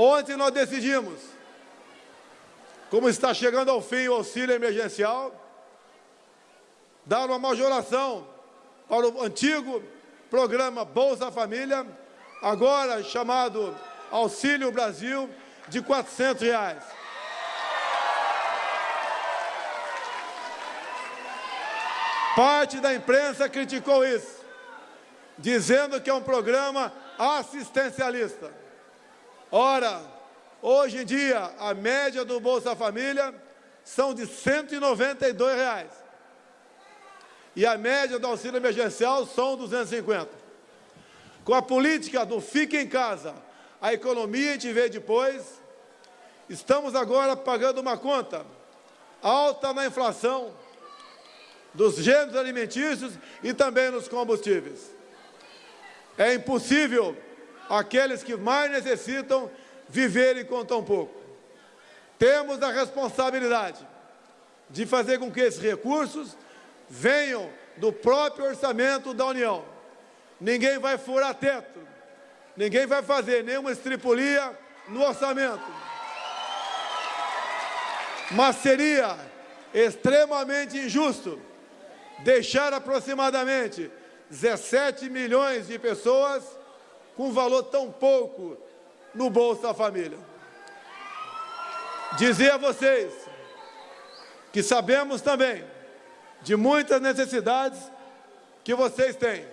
Ontem nós decidimos, como está chegando ao fim o auxílio emergencial, dar uma majoração para o antigo programa Bolsa Família, agora chamado Auxílio Brasil, de 400 reais. Parte da imprensa criticou isso, dizendo que é um programa assistencialista. Ora, hoje em dia, a média do Bolsa Família são de 192 reais. E a média do auxílio emergencial são 250. Com a política do fique em casa, a economia a gente vê depois, estamos agora pagando uma conta alta na inflação dos gêneros alimentícios e também nos combustíveis. É impossível aqueles que mais necessitam viverem com tão pouco. Temos a responsabilidade de fazer com que esses recursos venham do próprio orçamento da União. Ninguém vai furar teto, ninguém vai fazer nenhuma estripulia no orçamento. Mas seria extremamente injusto deixar aproximadamente 17 milhões de pessoas com valor tão pouco no Bolsa Família. Dizer a vocês que sabemos também de muitas necessidades que vocês têm.